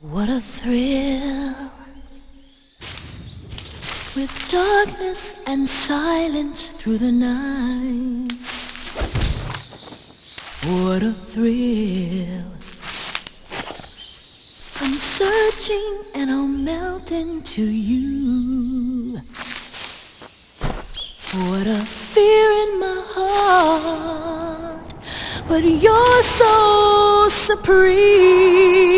What a thrill with darkness and silence through the night. What a thrill. I'm searching and I'll melt into you. What a fear in my heart, but you're so supreme.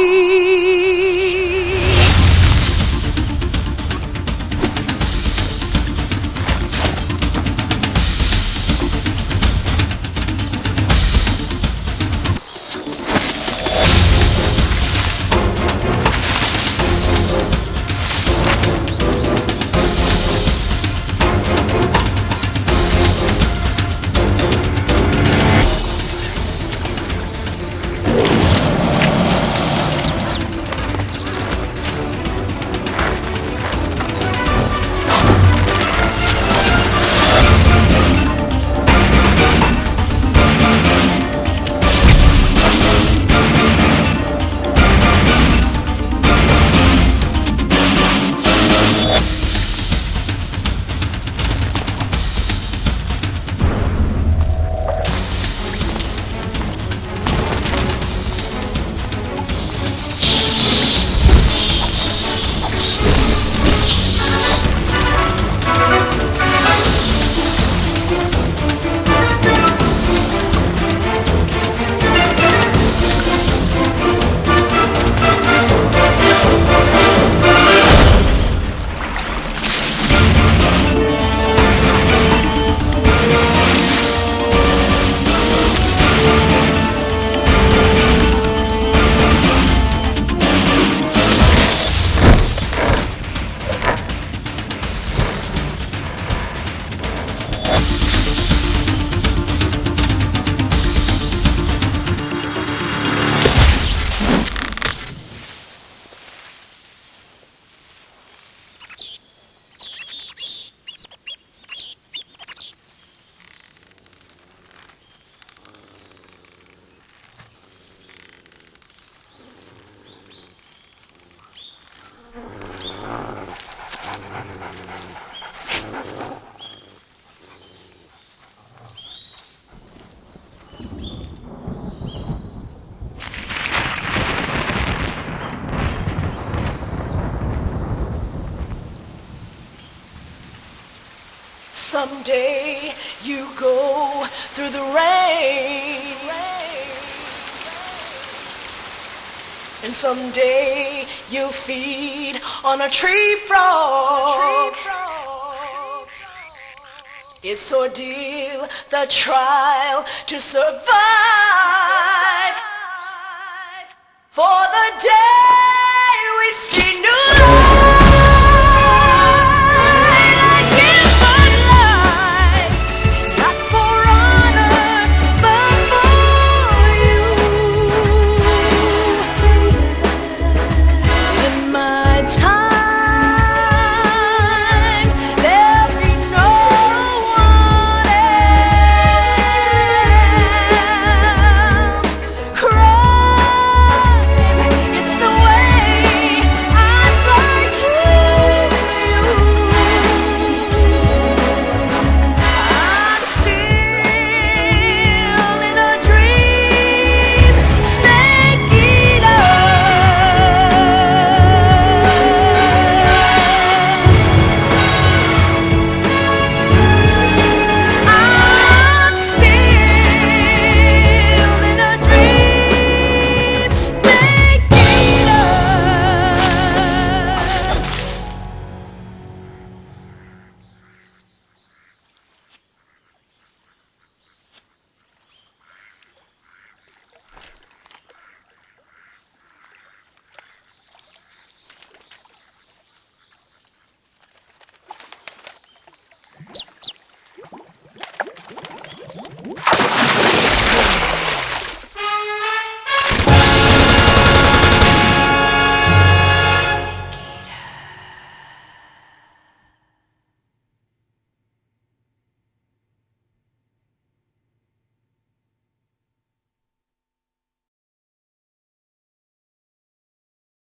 Someday you go through the rain. And someday you feed on a tree frog. It's ordeal, the trial to survive. For the day we see new life.